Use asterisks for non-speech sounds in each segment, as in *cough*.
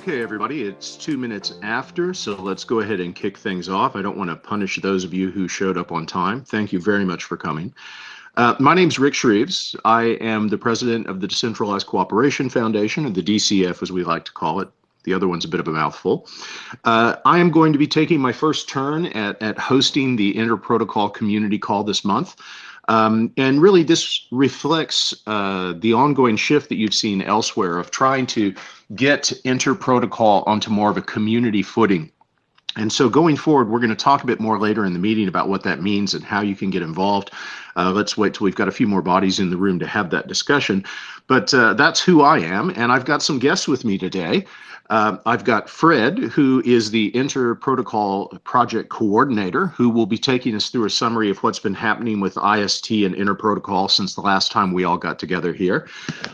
Okay, everybody, it's two minutes after, so let's go ahead and kick things off. I don't want to punish those of you who showed up on time. Thank you very much for coming. Uh, my name is Rick Shreves. I am the president of the Decentralized Cooperation Foundation, or the DCF as we like to call it. The other one's a bit of a mouthful. Uh, I am going to be taking my first turn at, at hosting the Interprotocol community call this month. Um, and really, this reflects uh, the ongoing shift that you've seen elsewhere of trying to get Interprotocol onto more of a community footing. And so going forward, we're going to talk a bit more later in the meeting about what that means and how you can get involved. Uh, let's wait till we've got a few more bodies in the room to have that discussion. But uh, that's who I am, and I've got some guests with me today. Uh, I've got Fred, who is the Interprotocol Project Coordinator, who will be taking us through a summary of what's been happening with IST and Interprotocol since the last time we all got together here.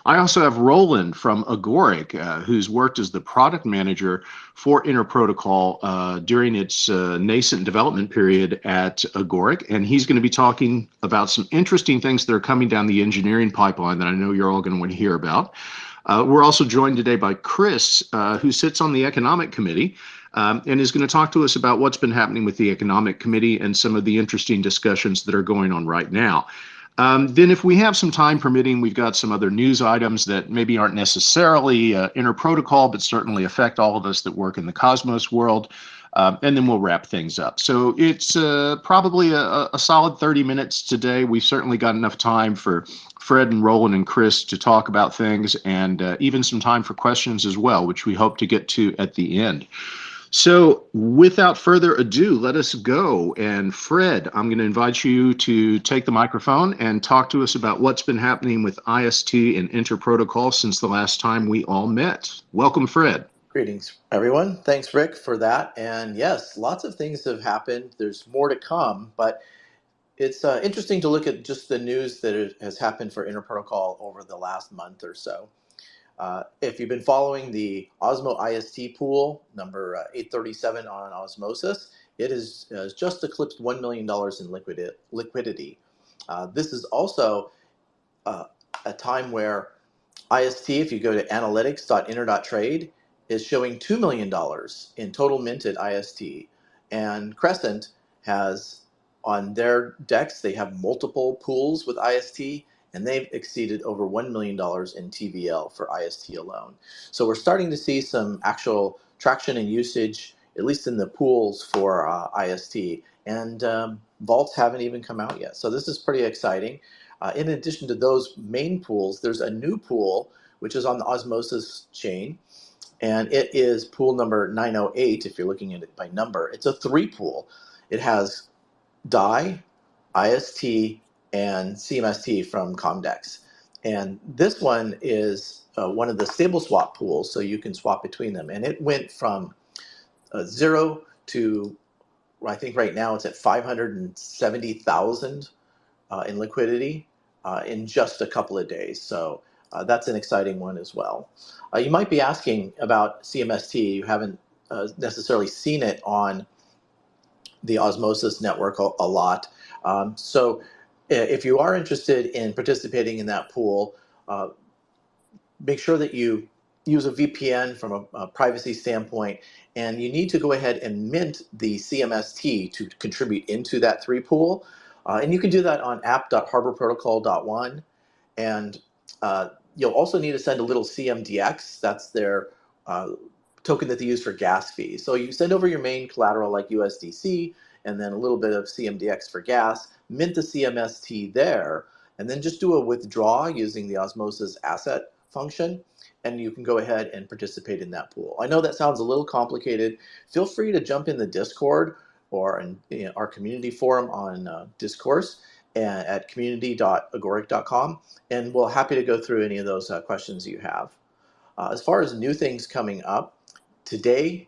I also have Roland from Agoric, uh, who's worked as the product manager for Interprotocol uh, during its uh, nascent development period at Agoric, and he's going to be talking about some interesting things that are coming down the engineering pipeline that I know you're all going to want to hear about. Uh, we're also joined today by Chris, uh, who sits on the Economic Committee um, and is going to talk to us about what's been happening with the Economic Committee and some of the interesting discussions that are going on right now. Um, then, if we have some time permitting, we've got some other news items that maybe aren't necessarily uh, interprotocol, but certainly affect all of us that work in the Cosmos world. Um, and then we'll wrap things up. So it's uh, probably a, a, solid 30 minutes today. We've certainly got enough time for Fred and Roland and Chris to talk about things and uh, even some time for questions as well, which we hope to get to at the end. So without further ado, let us go. And Fred, I'm going to invite you to take the microphone and talk to us about what's been happening with IST and Interprotocol since the last time we all met. Welcome, Fred. Greetings, everyone. Thanks, Rick, for that. And yes, lots of things have happened. There's more to come, but it's uh, interesting to look at just the news that has happened for Interprotocol over the last month or so. Uh, if you've been following the Osmo IST pool, number uh, 837 on Osmosis, it has, has just eclipsed $1 million in liquid liquidity. Uh, this is also uh, a time where IST, if you go to analytics.inter.trade, is showing $2 million in total minted IST. And Crescent has on their DEX, they have multiple pools with IST and they've exceeded over $1 million in TVL for IST alone. So we're starting to see some actual traction and usage, at least in the pools for uh, IST. And um, vaults haven't even come out yet. So this is pretty exciting. Uh, in addition to those main pools, there's a new pool, which is on the Osmosis chain and it is pool number 908 if you're looking at it by number. It's a three pool. It has DAI, IST, and CMST from Comdex. And this one is uh, one of the stable swap pools, so you can swap between them. And it went from uh, zero to, I think right now it's at 570,000 uh, in liquidity uh, in just a couple of days. So uh, that's an exciting one as well. Uh, you might be asking about CMST. You haven't uh, necessarily seen it on the Osmosis network a, a lot. Um, so if you are interested in participating in that pool, uh, make sure that you use a VPN from a, a, privacy standpoint, and you need to go ahead and mint the CMST to contribute into that three pool. Uh, and you can do that on app.harborprotocol.one. And uh, you'll also need to send a little CMDX. That's their uh, token that they use for gas fees. So you send over your main collateral like USDC and then a little bit of CMDX for gas, mint the CMST there, and then just do a withdraw using the Osmosis asset function, and you can go ahead and participate in that pool. I know that sounds a little complicated. Feel free to jump in the Discord or in, in our community forum on uh, Discourse at community.agoric.com, and we're happy to go through any of those uh, questions you have. Uh, as far as new things coming up, today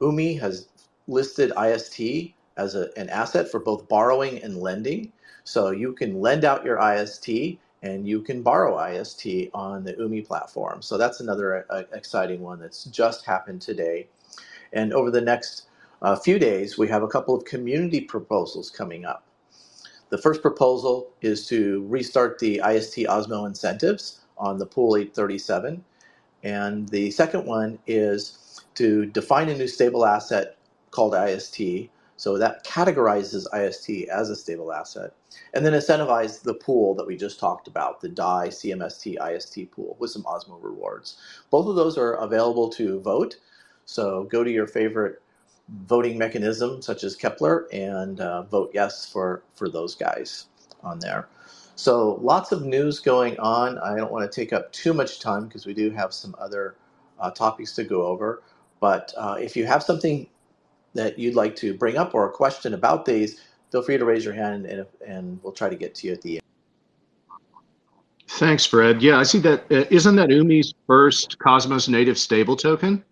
Umee has listed IST as a, an asset for both borrowing and lending. So you can lend out your IST and you can borrow IST on the Umee platform. So that's another uh, exciting one that's just happened today. And over the next uh, few days, we have a couple of community proposals coming up. The first proposal is to restart the IST Osmo incentives on the pool 837. And the second one is to define a new stable asset called IST. So that categorizes IST as a stable asset. And then incentivize the pool that we just talked about, the DAI CMST IST pool with some Osmo rewards. Both of those are available to vote. So go to your favorite voting mechanism such as Keplr and uh, vote yes for, for those guys on there. So lots of news going on. I don't want to take up too much time because we do have some other uh, topics to go over. But uh, if you have something that you'd like to bring up or a question about these, feel free to raise your hand and, and we'll try to get to you at the end. Thanks, Fred. Yeah, I see that. Uh, not that Umee's first Cosmos native stable token?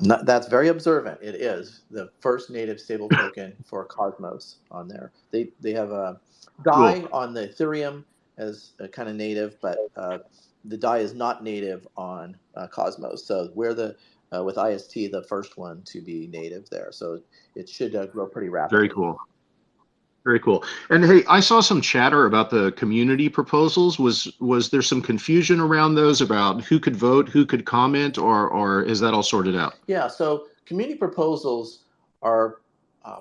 That's very observant. It is the first native stable *laughs* token for Cosmos on there. They they have a DAI cool. on the Ethereum as a kind of native, but uh, the DAI is not native on uh, Cosmos. So we're the uh, with IST the first one to be native there. So it should uh, grow pretty rapidly. Very cool. Very cool. And hey, I saw some chatter about the community proposals. Was was there some confusion around those about who could vote, who could comment, or or is that all sorted out? Yeah. So community proposals are uh,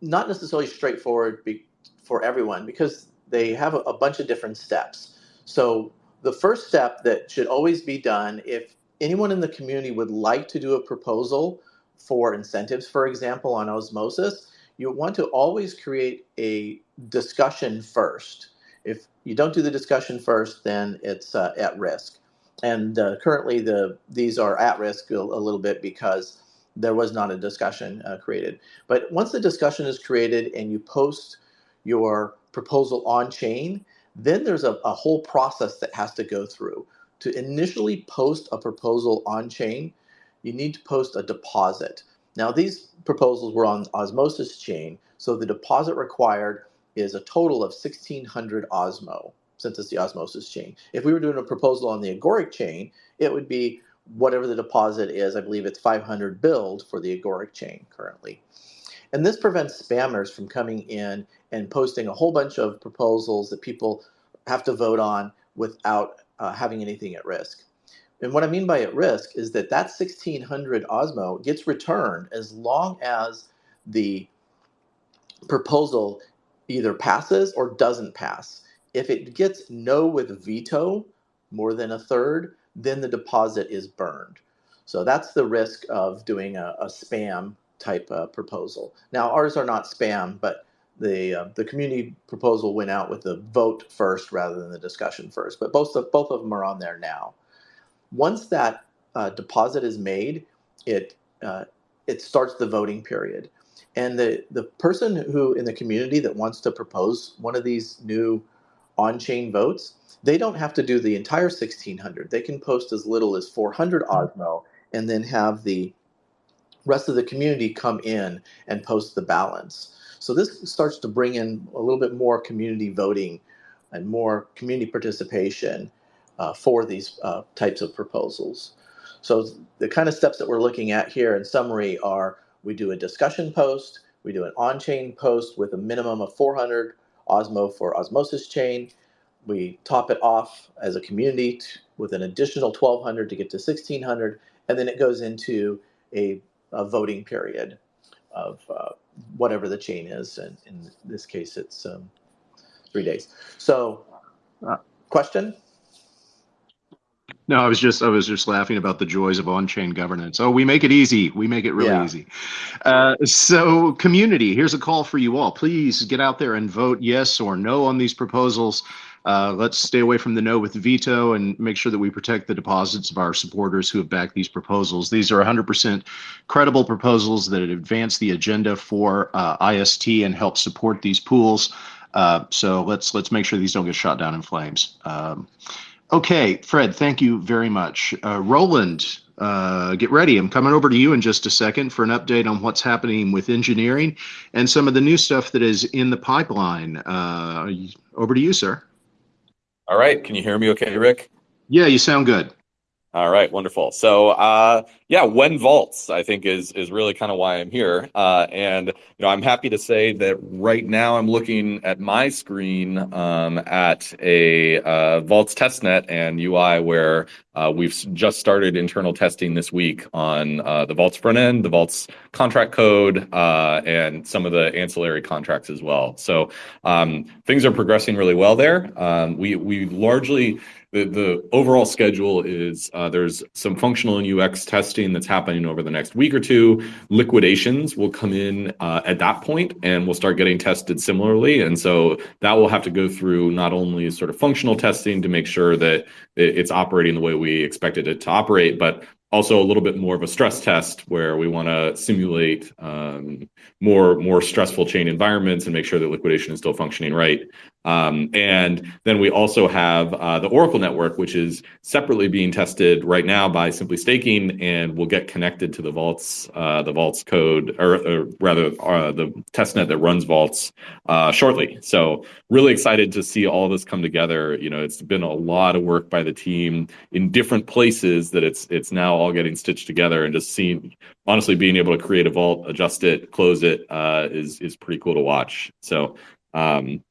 not necessarily straightforward for everyone because they have a, a bunch of different steps. So the first step that should always be done if anyone in the community would like to do a proposal for incentives, for example, on osmosis you want to always create a discussion first. If you don't do the discussion first, then it's uh, at risk. And uh, currently, the these are at risk a, a, little bit because there was not a discussion uh, created. But once the discussion is created and you post your proposal on chain, then there's a, a whole process that has to go through. To initially post a proposal on chain, you need to post a deposit. Now these proposals were on Osmosis chain, so the deposit required is a total of 1600 Osmo, since it's the Osmosis chain. If we were doing a proposal on the Agoric chain, it would be whatever the deposit is. I believe it's 500 BLD for the Agoric chain currently. And this prevents spammers from coming in and posting a whole bunch of proposals that people have to vote on without uh, having anything at risk. And what I mean by at risk is that that 1600 Osmo gets returned as long as the proposal either passes or doesn't pass. If it gets no with veto, more than a third, then the deposit is burned. So that's the risk of doing a, a spam type uh, proposal. Now ours are not spam, but the uh, the community proposal went out with the vote first rather than the discussion first. But both of both of them are on there now. Once that uh, deposit is made, it uh, it starts the voting period. And the, the person who in the community that wants to propose one of these new on-chain votes, they don't have to do the entire 1600. They can post as little as 400 Osmo and then have the rest of the community come in and post the balance. So this starts to bring in a little bit more community voting and more community participation uh, for these uh, types of proposals. So the kind of steps that we're looking at here in summary are we do a discussion post, we do an on-chain post with a minimum of 400 Osmo for osmosis chain. We top it off as a community with an additional 1200 to get to 1600, and then it goes into a, a voting period of uh, whatever the chain is, and in this case, it's um, three days. So, uh, question? No, I was just I was just laughing about the joys of on-chain governance. Oh, we make it easy. We make it really yeah. easy. Uh, so, community, here's a call for you all. Please get out there and vote yes or no on these proposals. Uh, let's stay away from the no with veto and make sure that we protect the deposits of our supporters who have backed these proposals. These are 100% credible proposals that advance the agenda for uh, IST and help support these pools. Uh, so let's let's make sure these don't get shot down in flames. Um, Okay, Fred, thank you very much. Uh, Roland, uh, get ready. I'm coming over to you in just a second for an update on what's happening with engineering and some of the new stuff that is in the pipeline. Uh, over to you, sir. All right. Can you hear me okay, Rick? Yeah, you sound good. All right, wonderful. So, uh, yeah, when vaults, I think is is really kind of why I'm here, uh, and you know, I'm happy to say that right now I'm looking at my screen um, at a uh, vaults testnet and UI where uh, we've just started internal testing this week on uh, the vaults front end, the vaults contract code, uh, and some of the ancillary contracts as well. So um, things are progressing really well there. Um, we we largely the, the overall schedule is uh, there's some functional and UX testing that's happening over the next week or two. Liquidations will come in uh, at that point and we'll start getting tested similarly. And so that will have to go through not only sort of functional testing to make sure that it's operating the way we expected it to operate, but also a little bit more of a stress test where we want to simulate um, more more stressful chain environments and make sure that liquidation is still functioning right. Um, and then we also have uh, the Oracle network, which is separately being tested right now by Simply Staking, and will get connected to the Vaults, uh, the Vaults code, or, or rather uh, the testnet that runs Vaults uh, shortly. So really excited to see all this come together. You know, it's been a lot of work by the team in different places that it's it's now all getting stitched together, and just seeing honestly being able to create a vault, adjust it, close it uh, is is pretty cool to watch. So. Um,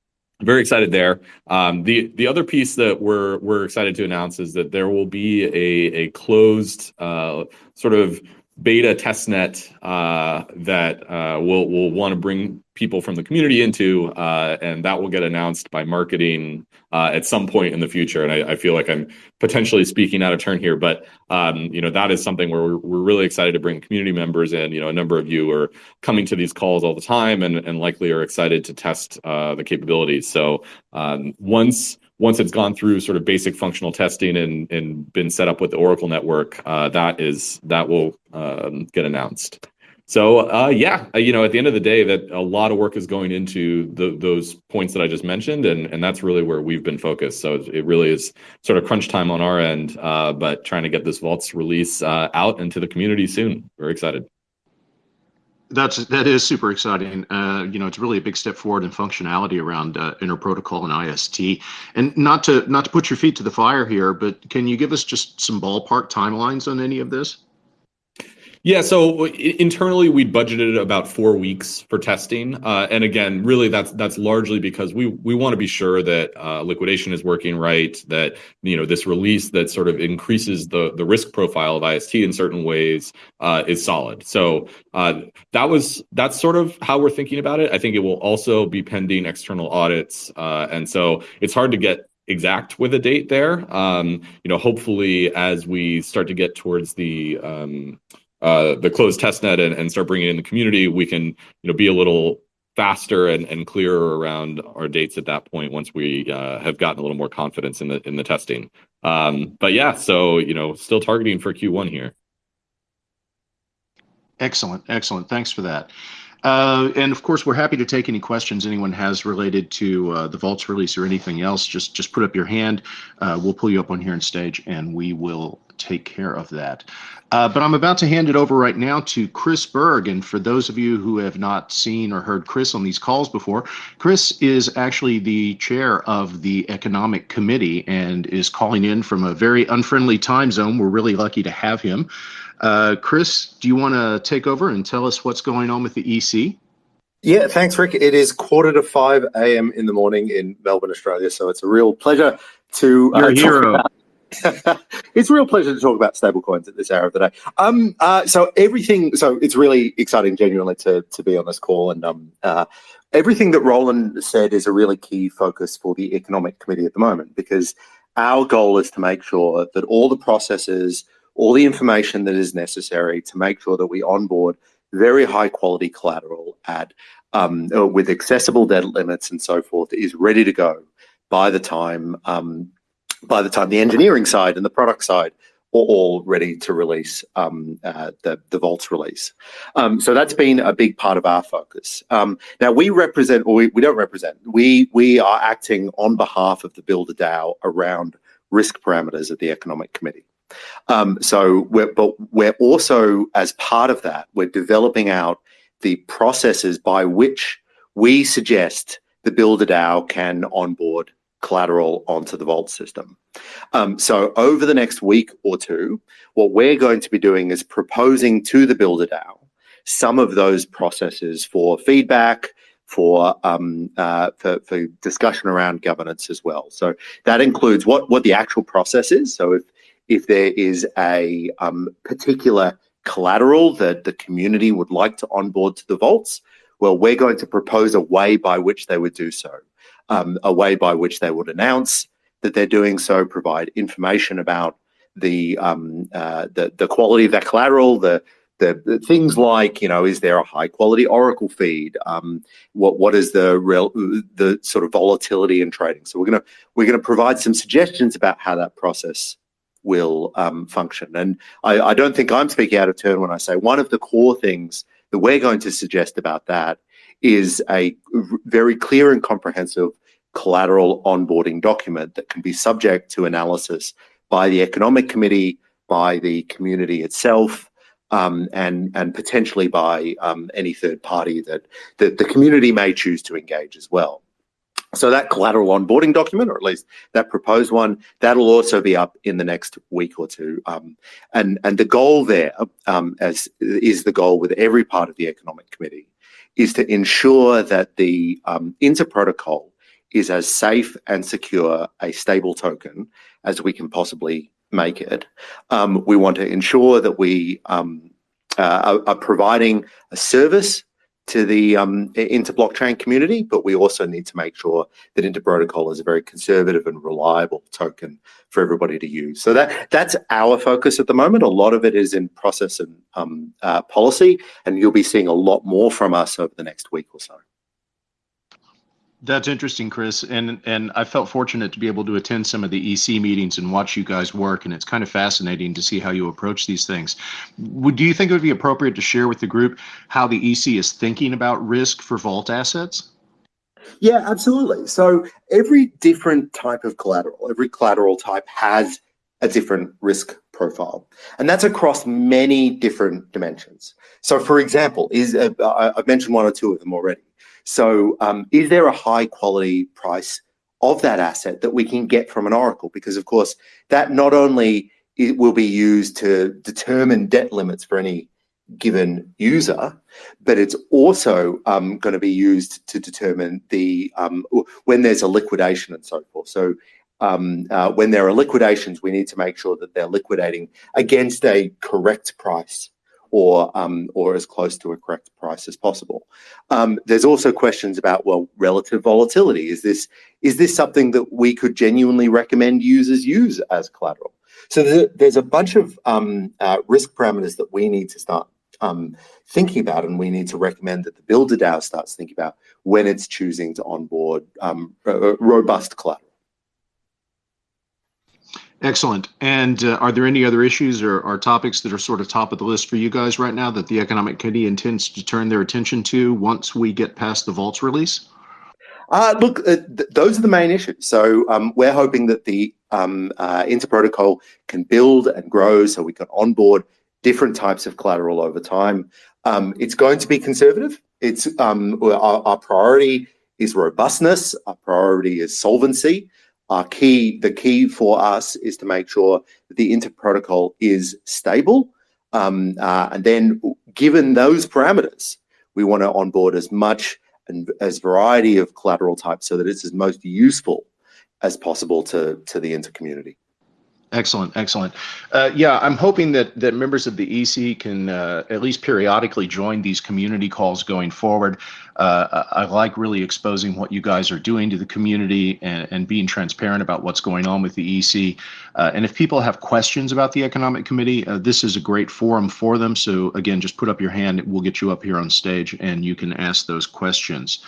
very excited there. Um, the the other piece that we're we're excited to announce is that there will be a a closed uh, sort of beta testnet uh, that uh, we'll we'll want to bring people from the community into, uh, and that will get announced by marketing uh, at some point in the future. And I, I, feel like I'm potentially speaking out of turn here, but um, you know that is something where we're, we're really excited to bring community members in. You know, a number of you are coming to these calls all the time, and and likely are excited to test uh, the capabilities. So um, once once it's gone through sort of basic functional testing and and been set up with the Oracle network, uh, that is that will um, get announced. So uh, yeah, uh, you know, at the end of the day, that a lot of work is going into the, those points that I just mentioned, and and that's really where we've been focused. So it really is sort of crunch time on our end, uh, but trying to get this vaults release uh, out into the community soon. Very excited. That's that is super exciting. Uh, you know, it's really a big step forward in functionality around uh, interprotocol and IST. And not to not to put your feet to the fire here, but can you give us just some ballpark timelines on any of this? Yeah, so internally we budgeted about four weeks for testing, uh, and again, really that's that's largely because we we want to be sure that uh, liquidation is working right, that you know this release that sort of increases the the risk profile of IST in certain ways uh, is solid. So uh, that was that's sort of how we're thinking about it. I think it will also be pending external audits, uh, and so it's hard to get exact with a date there. Um, you know, hopefully as we start to get towards the um, uh, the closed testnet and, and start bringing in the community, we can you know be a little faster and, and clearer around our dates at that point once we uh, have gotten a little more confidence in the in the testing. Um, but yeah, so you know, still targeting for Q1 here. Excellent, excellent. Thanks for that. Uh, and of course, we're happy to take any questions anyone has related to uh, the Vaults release or anything else. Just just put up your hand. Uh, we'll pull you up on here on stage, and we will take care of that. Uh, but I'm about to hand it over right now to Chris Berg. And for those of you who have not seen or heard Chris on these calls before, Chris is actually the chair of the Economic Committee and is calling in from a very unfriendly time zone. We're really lucky to have him. Uh, Chris, do you want to take over and tell us what's going on with the EC? Yeah, thanks, Rick. It is quarter to 5 a.m. in the morning in Melbourne, Australia. So it's a real pleasure to. Uh, You're a hero. *laughs* It's a real pleasure to talk about stablecoins at this hour of the day. Um, uh, so everything, so it's really exciting, genuinely, to to be on this call, and um, uh, everything that Roland said is a really key focus for the economic committee at the moment, because our goal is to make sure that all the processes, all the information that is necessary to make sure that we onboard very high quality collateral at um, with accessible debt limits and so forth is ready to go by the time um, by the time the engineering side and the product side are all ready to release um, uh, the, the Vaults release. Um, so that's been a big part of our focus. Um, now we represent, or we, we don't represent, we, we are acting on behalf of the Builder DAO around risk parameters of the Economic Committee. Um, so we're, but we're also, as part of that, we're developing out the processes by which we suggest the Builder DAO can onboard collateral onto the Vault system. Um, so over the next week or two, what we're going to be doing is proposing to the Builder DAO some of those processes for feedback, for, um, uh, for, for discussion around governance as well. So that includes what what the actual process is. So if if there is a um, particular collateral that the community would like to onboard to the vaults, well, we're going to propose a way by which they would do so, um, a way by which they would announce that they're doing so, provide information about the um, uh, the, the quality of that collateral, the the, the, things like you know is there a high quality oracle feed? Um, what what is the real the sort of volatility in trading? So we're going to we're to provide some suggestions about how that process will um, function. And I, I don't think i'm speaking out of turn when i say one of the core things that we're going to suggest about that is a very clear and comprehensive collateral onboarding document that can be subject to analysis by the economic committee by the community itself um, and and potentially by um, any third party that, that the community may choose to engage as well. So that collateral onboarding document, or at least that proposed one, that'll also be up in the next week or two. Um, and and the goal there, um, as is the goal with every part of the economic committee, is to ensure that the um, inter protocol is as safe and secure a stable token as we can possibly make it. Um, we want to ensure that we um, uh, are, are, providing a service to the um, inter-blockchain community, but we also need to make sure that Inter Protocol is a very conservative and reliable token for everybody to use. So that that's our focus at the moment. A lot of it is in process and um, uh, policy, and you'll be seeing a lot more from us over the next week or so. That's interesting, Chris. And and I felt fortunate to be able to attend some of the EC meetings and watch you guys work. And it's kind of fascinating to see how you approach these things. Would do you think it would be appropriate to share with the group how the EC is thinking about risk for vault assets? Yeah, absolutely. So every different type of collateral, every collateral type has a different risk profile, and that's across many different dimensions. So, for example, is uh, I've mentioned one or two of them already. So um, is there a high quality price of that asset that we can get from an Oracle? Because of course, that not only it will be used to determine debt limits for any given user, but it's also um, going to be used to determine the um, when there's a liquidation and so forth. So um, uh, when there are liquidations, we need to make sure that they're liquidating against a correct price or um, or as close to a correct price as possible. Um, there's also questions about well, relative volatility. Is this is this something that we could genuinely recommend users use as collateral? So there's a, bunch of um, uh, risk parameters that we need to start um, thinking about, and we need to recommend that the builder DAO starts thinking about when it's choosing to onboard um, robust collateral. Excellent. And uh, are there any other issues or, or, topics that are sort of top of the list for you guys right now that the Economic Committee intends to turn their attention to once we get past the vaults release? Uh, look, uh, th those are the main issues. So um, we're hoping that the um, uh, Interprotocol can build and grow so we can onboard different types of collateral over time. Um, it's going to be conservative. It's um, our, our priority is robustness. Our priority is solvency our key, the key for us is to make sure that the inter protocol is stable. Um, uh, and then given those parameters, we want to onboard as much and as variety of collateral types so that it's as most useful as possible to, to the inter community. Excellent, excellent. Uh, yeah, I'm hoping that that members of the EC can uh, at least periodically join these community calls going forward. Uh, I like really exposing what you guys are doing to the community and, and being transparent about what's going on with the EC. Uh, and if people have questions about the Economic Committee, uh, this is a great forum for them. So again, just put up your hand. We'll get you up here on stage and you can ask those questions.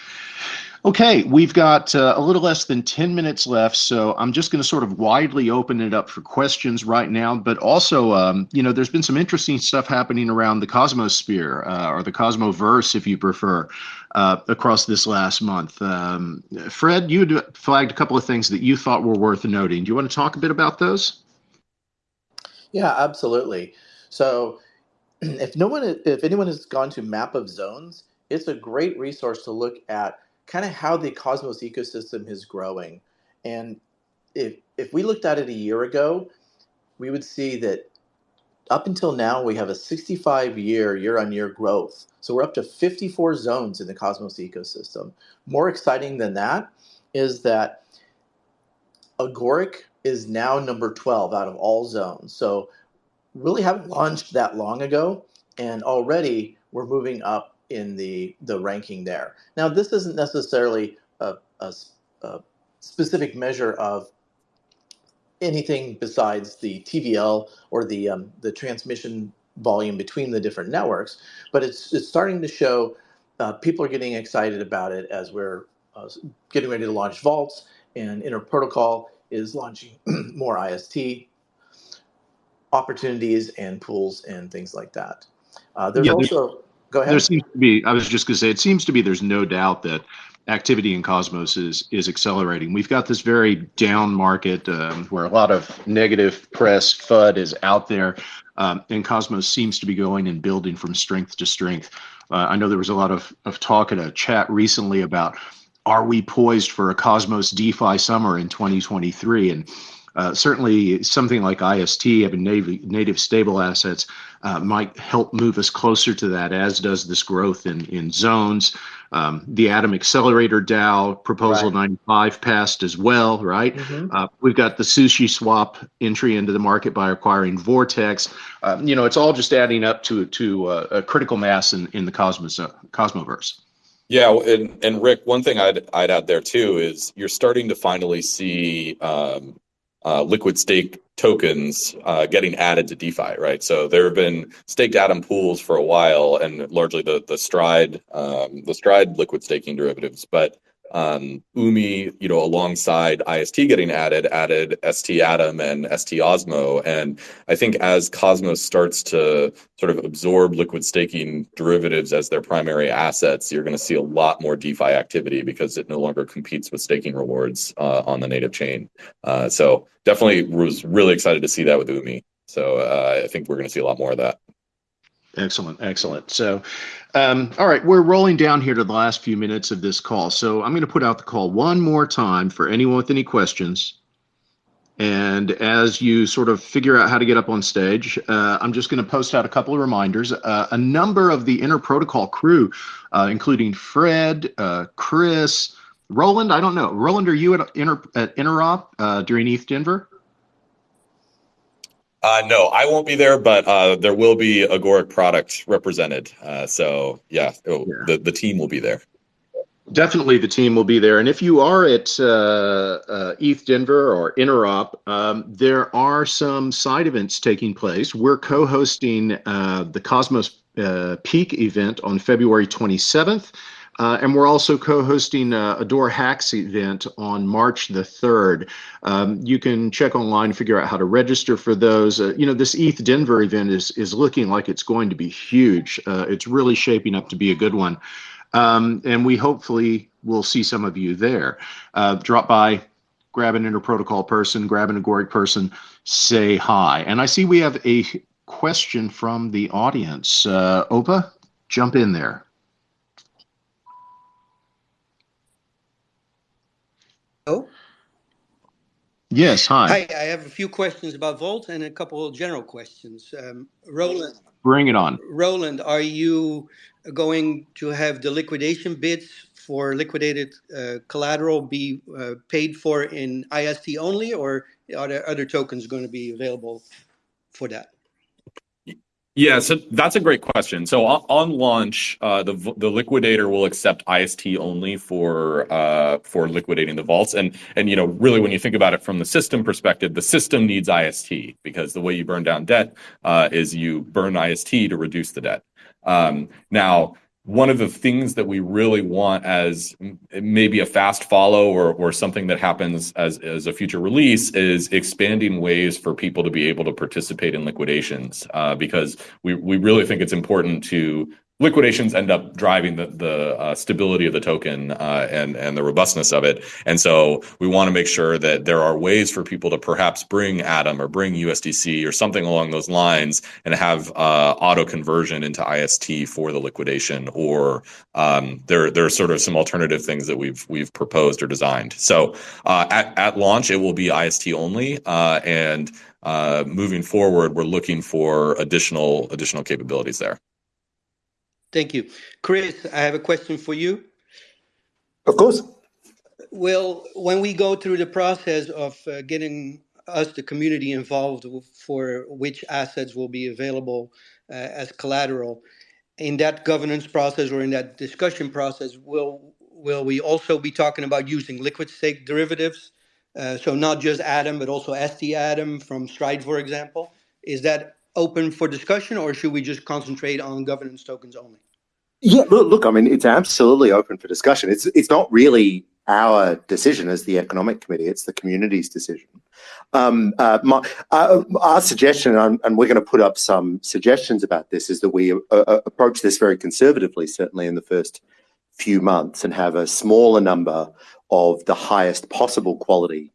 Okay, we've got uh, a little less than 10 minutes left, so I'm just going to sort of widely open it up for questions right now. But also, um, you know, there's been some interesting stuff happening around the Cosmosphere uh, or the Cosmoverse, if you prefer, uh, across this last month. Um, Fred, you had flagged a couple of things that you thought were worth noting. Do you want to talk a bit about those? Yeah, absolutely. So, *clears throat* if no one, if anyone has gone to Map of Zones, it's a great resource to look at kind of how the Cosmos ecosystem is growing. And if if we looked at it a year ago, we would see that up until now we have a 65 year year on year growth. So we're up to 54 zones in the Cosmos ecosystem. More exciting than that is that Agoric is now number 12 out of all zones. So really haven't launched that long ago, and already we're moving up in the the ranking there. Now, this isn't necessarily a, a, a specific measure of anything besides the TVL or the um, the transmission volume between the different networks, but it's it's starting to show uh, people are getting excited about it as we're uh, getting ready to launch vaults and Interprotocol is launching *clears throat* more IST opportunities and pools and things like that. Uh, there's Yeah, there's- also go ahead. There seems to be, I was just going to say, it seems to be there's no doubt that activity in Cosmos is is accelerating. We've got this very down market um, where a lot of negative press FUD is out there, um, and Cosmos seems to be going and building from strength to strength. Uh, I know there was a lot of, of talk in a chat recently about are we poised for a Cosmos DeFi summer in 2023? And uh, certainly something like IST having native, native stable assets uh, might help move us closer to that, as does this growth in, in zones. Um, the Atom Accelerator DAO proposal Right. 95 passed as well, right? Mhm. Uh, we've got the sushi swap entry into the market by acquiring Vortex. Um, you know, it's all just adding up to to uh, a critical mass in, in the Cosmos uh, Cosmoverse. Yeah, and and Rick, one thing I'd I'd add there too is you're starting to finally see um, uh, liquid stake tokens uh, getting added to DeFi, right? So there have been staked atom pools for a while, and largely the the Stride um, the Stride liquid staking derivatives, but Umee, you know, alongside IST getting added, added ST Atom and ST Osmo, and I think as Cosmos starts to sort of absorb liquid staking derivatives as their primary assets, you're going to see a lot more DeFi activity because it no longer competes with staking rewards uh, on the native chain. Uh, so definitely was really excited to see that with Umee. So uh, I think we're going to see a lot more of that. Excellent, excellent. So, um, all right, we're rolling down here to the last few minutes of this call. So I'm going to put out the call one more time for anyone with any questions. And as you sort of figure out how to get up on stage, uh, I'm just going to post out a couple of reminders. Uh, a number of the Inter Protocol crew, uh, including Fred, uh, Chris, Roland. I don't know. Roland, are you at Inter at Interop uh, during ETH Denver? Uh, no, I won't be there, but uh, there will be Agoric product represented. Uh, so yeah, Yeah. the the team will be there. Definitely, the team will be there. And if you are at uh, uh, ETH Denver or Interop, um, there are some side events taking place. We're co-hosting uh, the Cosmos uh, Peak event on February 27th. Uh, and we're also co-hosting uh, a DoraHacks event on March the 3rd. Um, you can check online, figure out how to register for those. Uh, you know, this ETH Denver event is is looking like it's going to be huge. Uh, it's really shaping up to be a good one. Um, and we hopefully will see some of you there. Uh, drop by, grab an interprotocol person, grab an agoric person, say hi. And I see we have a question from the audience. Uh, Opa, jump in there. Hello? Yes, hi. Hi, I have a few questions about Volt and a couple of general questions. Um, Roland, Bring it on. Roland, are you going to have the liquidation bids for liquidated uh, collateral be uh, paid for in IST only, or are there other tokens going to be available for that? Yeah, so that's a great question. So on, on launch, uh, the the liquidator will accept IST only for uh, for liquidating the vaults, and and you know really when you think about it from the system perspective, the system needs IST because the way you burn down debt uh, is you burn IST to reduce the debt. Um, now, one of the things that we really want as maybe a fast follow or, or something that happens as, as a future release is expanding ways for people to be able to participate in liquidations uh, because we, we really think it's important to liquidations end up driving the the uh, stability of the token uh, and and the robustness of it. And so we want to make sure that there are ways for people to perhaps bring Atom or bring USDC or something along those lines and have uh, auto conversion into IST for the liquidation. Or um, there there are sort of some alternative things that we've we've proposed or designed. So uh, at at launch it will be IST only uh, and. Uh, moving forward, we're looking for additional additional capabilities there. Thank you. Chris, I have a question for you. Of course. Well, when we go through the process of uh, getting us, the community, involved for which assets will be available uh, as collateral, in that governance process or in that discussion process, will will we also be talking about using liquid stake derivatives? Uh, so not just Atom, but also ST Atom from Stride, for example. Is that open for discussion, or should we just concentrate on governance tokens only? Yeah, look, look, I mean, it's absolutely open for discussion. It's it's not really our decision as the economic committee; it's the community's decision. Um, uh, my, uh, our suggestion, and, we're going to put up some suggestions about this, is that we uh, uh, approach this very conservatively, certainly in the first few months, and have a smaller number of the highest possible quality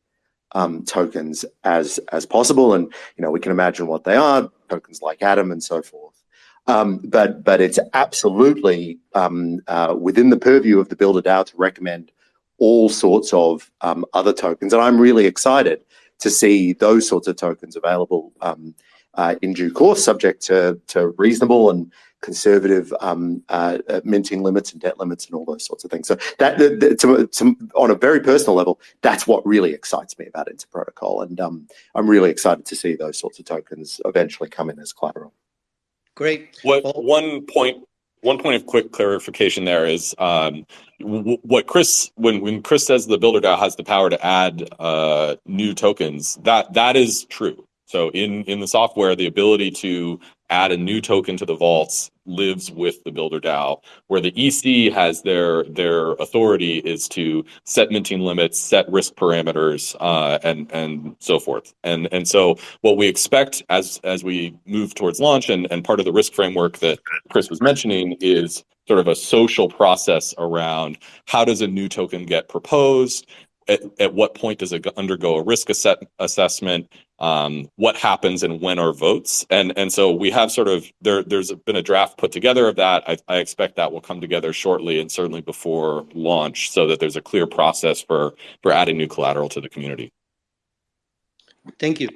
um, tokens as as possible. And you know, we can imagine what they are: tokens like Atom and so forth. Um, but but it's absolutely um, uh, within the purview of the Builder DAO to recommend all sorts of um, other tokens, and I'm really excited to see those sorts of tokens available um, uh, in due course, subject to to reasonable and conservative um, uh, uh, minting limits and debt limits and all those sorts of things. So that to, to, on a very personal level, that's what really excites me about Inter Protocol, and I'm really excited to see those sorts of tokens eventually come in as collateral. Great. What well, one point one point of quick clarification there is um, w- what Chris when when Chris says the builder DAO has the power to add uh, new tokens that that is true. So in in the software, the ability to add a new token to the vaults lives with the builder DAO, where the EC has their their authority is to set minting limits, set risk parameters, uh, and and so forth. And and so what we expect as as we move towards launch, and and part of the risk framework that Chris was mentioning is sort of a social process around how does a new token get proposed at, at what point does it undergo a risk asset, assessment? Um, what happens and when are votes? And and so we have sort of there there's been a draft put together of that. I, I expect that will come together shortly and certainly before launch so that there's a clear process for for adding new collateral to the community. Thank you.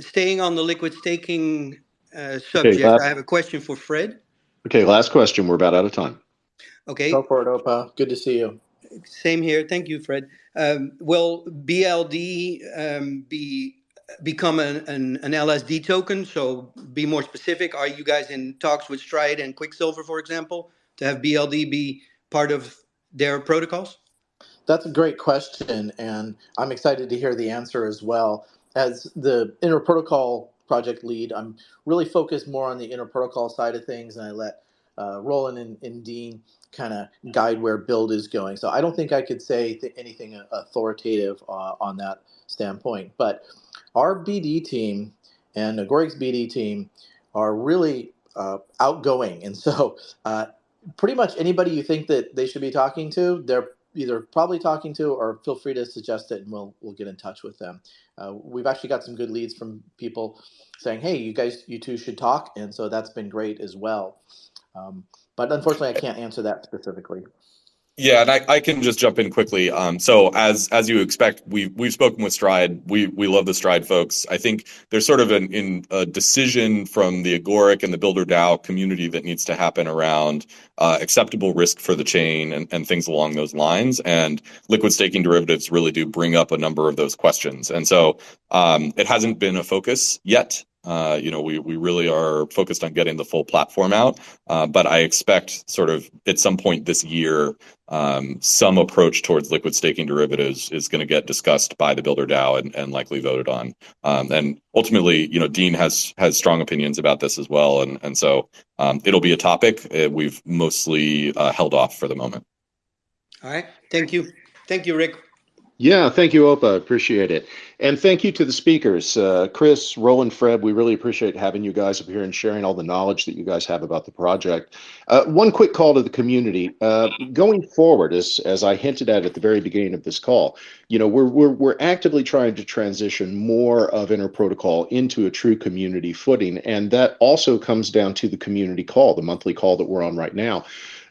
Staying on the liquid staking uh, subject okay, last, i have a question for fred. Okay last question. We're about out of time. Okay. Go for it opa. Good to see you same here thank you fred um, will bld um, be become an, an, an, LSD token? So be more specific. Are you guys in talks with Stride and Quicksilver, for example, to have BLD be part of their protocols? That's a great question, and I'm excited to hear the answer as well. As the inter protocol project lead, I'm really focused more on the inter protocol side of things, and I let uh, Roland and, and Dean kind of guide where BLD is going. So I don't think I could say th- anything authoritative uh, on that standpoint, but our BD team and Agoric's BD team are really uh, outgoing, and so *laughs* uh, pretty much anybody you think that they should be talking to, they're either probably talking to or feel free to suggest it, and we'll we'll get in touch with them. Uh, we've actually got some good leads from people saying, "Hey, you guys, you two should talk," and so that's been great as well. Um, but unfortunately, I can't answer that specifically. Yeah, and I, I can just jump in quickly. Um, so as as you expect, we've we've spoken with Stride. We we love the Stride folks. I think there's sort of an in a decision from the Agoric and the Builder DAO community that needs to happen around uh, acceptable risk for the chain and, and things along those lines. And liquid staking derivatives really do bring up a number of those questions. And so um, it hasn't been a focus yet. Uh, you know, we we really are focused on getting the full platform out, uh, but I expect sort of at some point this year, um, some approach towards liquid staking derivatives is going to get discussed by the Builder DAO and, likely voted on. Um, and ultimately, you know, Dean has has strong opinions about this as well, and and so um, it'll be a topic uh, we've mostly held off for the moment. All right, thank you, thank you, Rick. Yeah, thank you, Opa. Appreciate it. And thank you to the speakers, uh, Chris, Roland, Fred. We really appreciate having you guys up here and sharing all the knowledge that you guys have about the project. Uh, one quick call to the community. Uh, going forward, as, as I hinted at at the very beginning of this call, you know, we're, we're, we're actively trying to transition more of interprotocol into a true community footing. And that also comes down to the community call, the monthly call that we're on right now.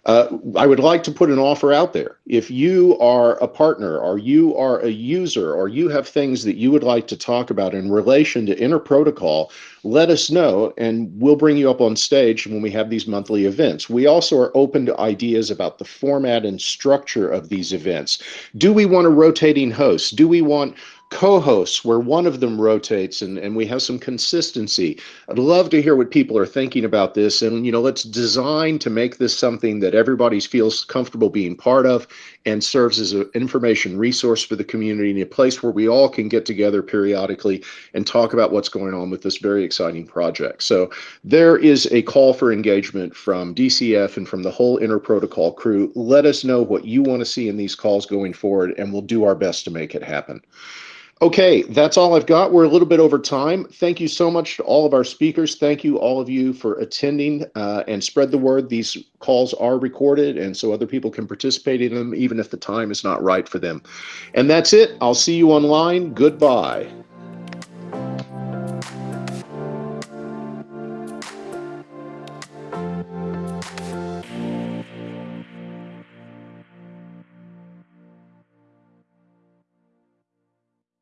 Uh, I would like to put an offer out there. If you are a partner or you are a user or you have things that you would like to talk about in relation to interprotocol, let us know and we'll bring you up on stage when we have these monthly events. We also are open to ideas about the format and structure of these events. Do we want a rotating host? Do we want co-hosts where one of them rotates and, and we have some consistency. I'd love to hear what people are thinking about this. And, you know, let's design to make this something that everybody feels comfortable being part of and serves as an information resource for the community and a place where we all can get together periodically and talk about what's going on with this very exciting project. So there is a call for engagement from DCF and from the whole Interprotocol crew. Let us know what you want to see in these calls going forward, and we'll do our best to make it happen. Okay, that's all I've got. We're a little bit over time. Thank you so much to all of our speakers. Thank you, all of you, for attending uh, and spread the word. These calls are recorded, and so other people can participate in them, even if the time is not right for them. And that's it. I'll see you online. Goodbye.